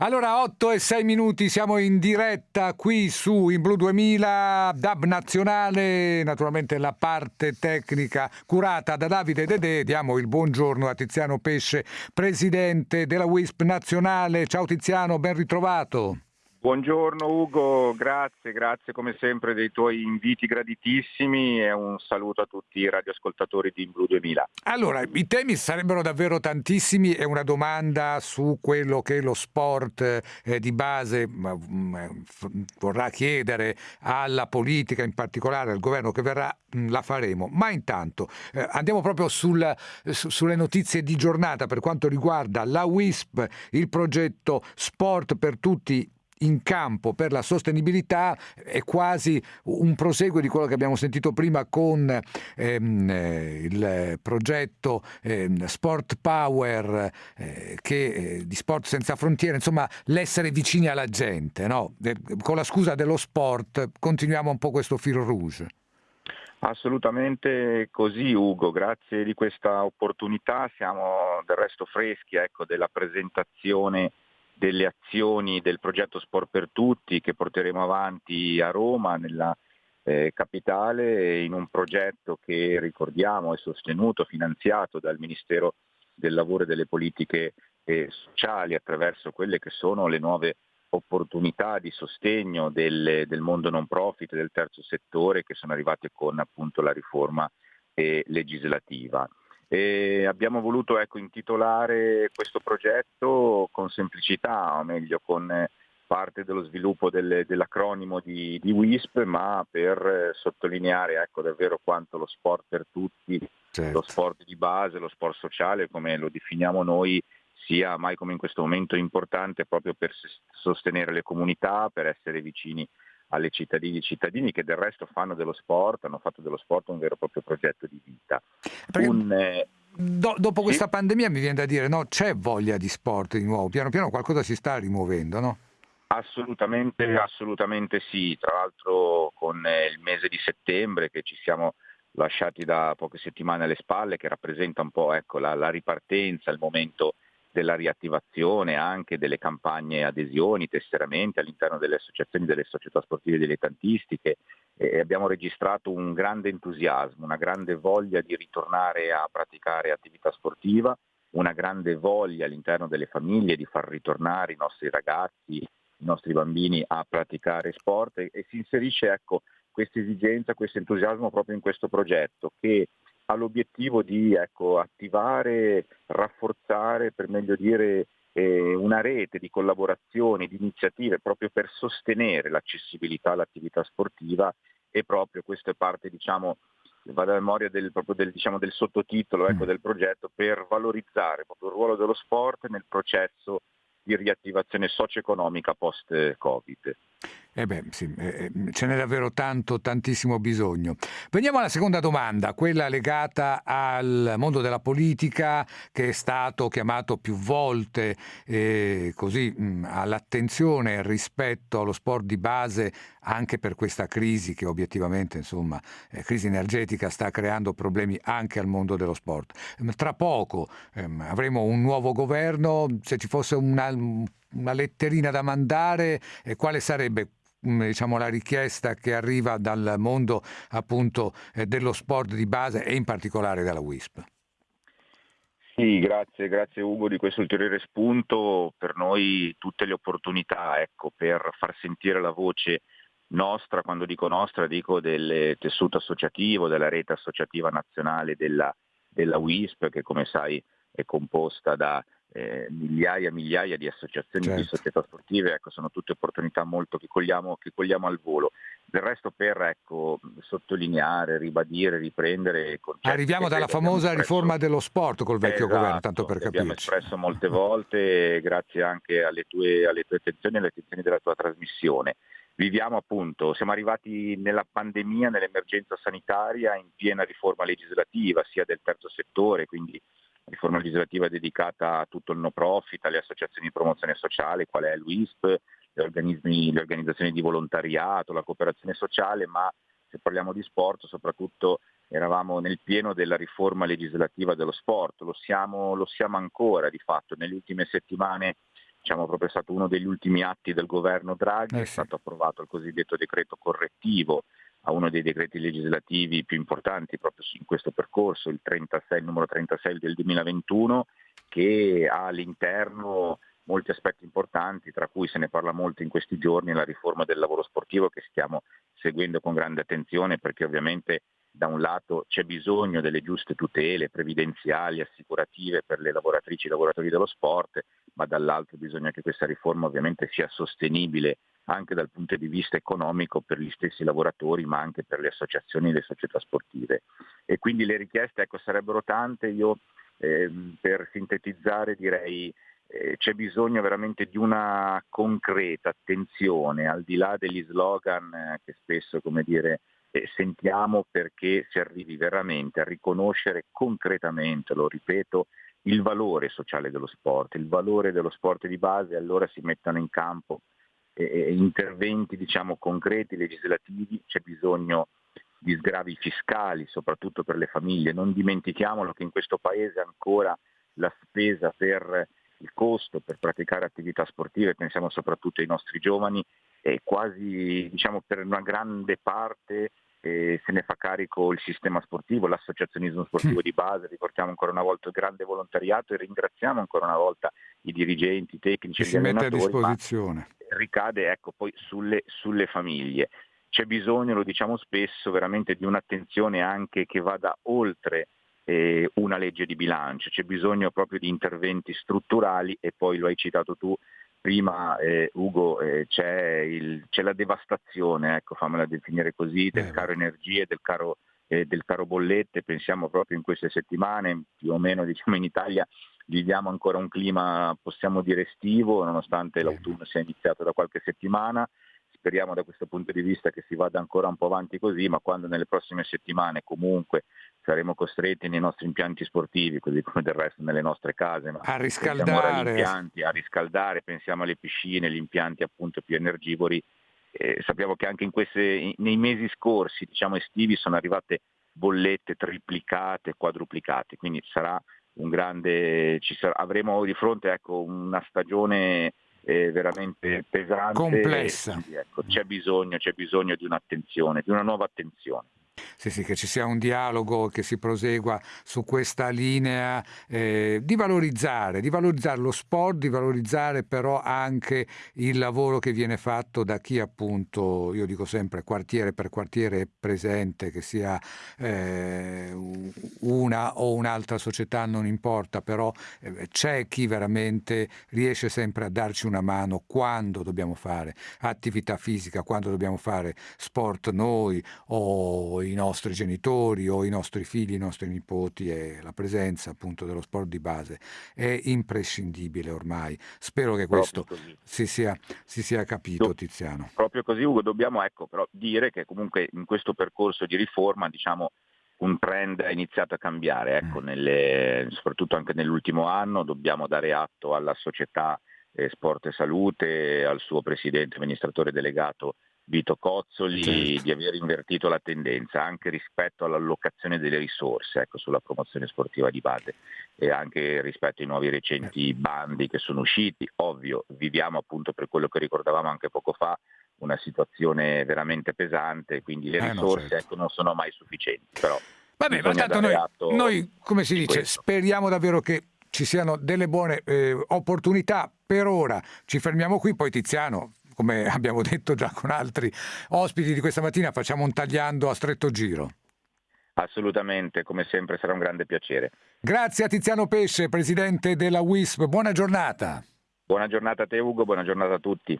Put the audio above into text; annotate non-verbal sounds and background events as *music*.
Allora, 8 e 6 minuti, siamo in diretta qui su In Blu 2000, DAB nazionale, naturalmente la parte tecnica curata da Davide Dedè. Diamo il buongiorno a Tiziano Pesce, presidente della WISP nazionale. Ciao Tiziano, ben ritrovato. Buongiorno Ugo, grazie, grazie come sempre dei tuoi inviti graditissimi e un saluto a tutti i radioascoltatori di Blue 2000. Allora, i temi sarebbero davvero tantissimi e una domanda su quello che lo sport eh, di base mm, eh, vorrà chiedere alla politica, in particolare al governo che verrà, mh, mm, la faremo. Ma intanto eh, andiamo proprio sul, su, sulle notizie di giornata per quanto riguarda la WISP, il progetto Sport per tutti in campo per la sostenibilità è quasi un proseguo di quello che abbiamo sentito prima con ehm, eh, il progetto ehm, Sport Power eh, che, eh, di Sport Senza Frontiere, insomma l'essere vicini alla gente, no? con la scusa dello sport continuiamo un po' questo fil rouge. Assolutamente così Ugo, grazie di questa opportunità, siamo del resto freschi ecco, della presentazione delle azioni del progetto Sport per Tutti che porteremo avanti a Roma, nella eh, capitale, in un progetto che ricordiamo è sostenuto, finanziato dal Ministero del Lavoro e delle Politiche eh, Sociali attraverso quelle che sono le nuove opportunità di sostegno del, del mondo non profit, del terzo settore che sono arrivate con appunto la riforma eh, legislativa. E abbiamo voluto ecco, intitolare questo progetto con semplicità, o meglio con parte dello sviluppo del, dell'acronimo di, di, WISP, ma per sottolineare ecco, davvero quanto lo sport per tutti, certo. lo sport di base, lo sport sociale, come lo definiamo noi, sia mai come in questo momento importante proprio per sostenere le comunità, per essere vicini alle cittadini e cittadini che del resto fanno dello sport, hanno fatto dello sport un vero e proprio progetto di vita. Un, eh, do, dopo questa sì? pandemia mi viene da dire, no, c'è voglia di sport di nuovo, piano piano qualcosa si sta rimuovendo, no? Assolutamente, assolutamente sì, tra l'altro con eh, il mese di settembre che ci siamo lasciati da poche settimane alle spalle, che rappresenta un po' ecco, la, la ripartenza, il momento della riattivazione anche delle campagne adesioni, tesseramenti all'interno delle associazioni, delle società sportive dilettantistiche e abbiamo registrato un grande entusiasmo, una grande voglia di ritornare a praticare attività sportiva, una grande voglia all'interno delle famiglie di far ritornare i nostri ragazzi, i nostri bambini a praticare sport e, e si inserisce ecco, questa esigenza, questo entusiasmo proprio in questo progetto che ha l'obiettivo di ecco, attivare, rafforzare, per meglio dire, eh, una rete di collaborazioni, di iniziative proprio per sostenere l'accessibilità all'attività sportiva e proprio questo è parte, diciamo, vado a memoria del, del, diciamo, del sottotitolo ecco, mm. del progetto, per valorizzare proprio il ruolo dello sport nel processo di riattivazione socio-economica post-Covid. Eh beh, sì, eh, eh, ce n'è davvero tanto, tantissimo bisogno. Veniamo alla seconda domanda, quella legata al mondo della politica che è stato chiamato più volte eh, così, mh, all'attenzione rispetto allo sport di base anche per questa crisi che obiettivamente, insomma, eh, crisi energetica sta creando problemi anche al mondo dello sport. Tra poco ehm, avremo un nuovo governo, se ci fosse una, una letterina da mandare, eh, quale sarebbe Mm, diciamo, la richiesta che arriva dal mondo appunto eh, dello sport di base e in particolare dalla WISP. Sì, grazie, grazie Ugo di questo ulteriore spunto. Per noi tutte le opportunità ecco, per far sentire la voce nostra, quando dico nostra dico del tessuto associativo, della rete associativa nazionale della, della WISP che come sai è composta da eh, migliaia e migliaia di associazioni certo. di società sportive, ecco, sono tutte opportunità molto che cogliamo, che cogliamo al volo. Del resto per ecco, sottolineare, ribadire, riprendere Arriviamo dalla famosa riforma dello sport col vecchio esatto, governo, tanto per capire. Abbiamo espresso molte volte, grazie anche alle tue, alle tue attenzioni e alle attenzioni della tua trasmissione. Viviamo appunto, siamo arrivati nella pandemia, nell'emergenza sanitaria in piena riforma legislativa, sia del terzo settore, quindi riforma legislativa dedicata a tutto il no profit, alle associazioni di promozione sociale, qual è l'UISP, le, le organizzazioni di volontariato, la cooperazione sociale, ma se parliamo di sport soprattutto eravamo nel pieno della riforma legislativa dello sport, lo siamo, lo siamo ancora di fatto, nelle ultime settimane diciamo proprio stato uno degli ultimi atti del governo Draghi, eh sì. è stato approvato il cosiddetto decreto correttivo a uno dei decreti legislativi più importanti proprio in questo percorso, il, 36, il numero 36 del 2021, che ha all'interno molti aspetti importanti, tra cui se ne parla molto in questi giorni, la riforma del lavoro sportivo che stiamo seguendo con grande attenzione perché ovviamente da un lato c'è bisogno delle giuste tutele previdenziali, assicurative per le lavoratrici e lavoratori dello sport, ma dall'altro bisogna che questa riforma ovviamente sia sostenibile anche dal punto di vista economico per gli stessi lavoratori, ma anche per le associazioni e le società sportive. E quindi le richieste ecco, sarebbero tante, io eh, per sintetizzare direi eh, c'è bisogno veramente di una concreta attenzione, al di là degli slogan eh, che spesso come dire, eh, sentiamo perché si arrivi veramente a riconoscere concretamente, lo ripeto, il valore sociale dello sport, il valore dello sport di base, allora si mettano in campo eh, interventi diciamo, concreti, legislativi, c'è bisogno di sgravi fiscali, soprattutto per le famiglie. Non dimentichiamolo che in questo Paese ancora la spesa per il costo per praticare attività sportive, pensiamo soprattutto ai nostri giovani, è quasi diciamo, per una grande parte eh, se ne fa carico il sistema sportivo, l'associazionismo sportivo di base, riportiamo ancora una volta il grande volontariato e ringraziamo ancora una volta i dirigenti, i tecnici, si mette a disposizione. Ricade ecco, poi sulle, sulle famiglie. C'è bisogno, lo diciamo spesso, veramente di un'attenzione anche che vada oltre eh, una legge di bilancio, c'è bisogno proprio di interventi strutturali e poi lo hai citato tu prima eh, Ugo, eh, c'è, il, c'è, la devastazione, ecco, fammela definire così, del eh. caro energie, del caro, eh, del caro bollette, pensiamo proprio in queste settimane, più o meno diciamo in Italia viviamo ancora un clima, possiamo dire, estivo, nonostante l'autunno sia iniziato da qualche settimana, speriamo da questo punto di vista che si vada ancora un po' avanti così, ma quando nelle prossime settimane comunque saremo costretti nei nostri impianti sportivi, così come del resto nelle nostre case, a riscaldare. Impianti, a riscaldare, pensiamo alle piscine, gli impianti appunto più energivori. Eh, sappiamo che anche queste, nei mesi scorsi, diciamo estivi, sono arrivate bollette triplicate, quadruplicate, quindi sarà un grande, sarà, avremo di fronte ecco, una stagione eh, veramente pesante. Complessa. Ecco, c'è, bisogno, c'è bisogno di un'attenzione, di una nuova attenzione. Sì, sì, che ci sia un dialogo che si prosegua su questa linea eh, di valorizzare, di valorizzare lo sport, di valorizzare però anche il lavoro che viene fatto da chi appunto, io dico sempre quartiere per quartiere è presente, che sia eh, una o un'altra società, non importa, però eh, c'è chi veramente riesce sempre a darci una mano quando dobbiamo fare attività fisica, quando dobbiamo fare sport noi o i nostri genitori o i nostri figli, i nostri nipoti e la presenza appunto dello sport di base è imprescindibile ormai. Spero che questo si sia, si sia, capito Tiziano. Proprio così Ugo, dobbiamo ecco, però dire che comunque in questo percorso di riforma diciamo un trend è iniziato a cambiare, ecco, mm. nelle, soprattutto anche nell'ultimo anno dobbiamo dare atto alla società eh, Sport e Salute, al suo presidente amministratore delegato Vito Cozzoli certo. di aver invertito la tendenza anche rispetto all'allocazione delle risorse ecco, sulla promozione sportiva di base e anche rispetto ai nuovi recenti bandi che sono usciti. Ovvio, viviamo appunto per quello che ricordavamo anche poco fa una situazione veramente pesante, quindi le risorse eh no, certo. ecco, non sono mai sufficienti. Però Vabbè, ma tanto noi, noi, come si dice, questo. speriamo davvero che ci siano delle buone eh, opportunità. Per ora ci fermiamo qui, poi Tiziano come *laughs* abbiamo detto già con altri ospiti di questa mattina, facciamo un tagliando a stretto giro. Assolutamente, come sempre sarà un grande piacere. Grazie a Tiziano Pesce, presidente della WISP. Buona giornata. Buona giornata a te Ugo, buona giornata a tutti.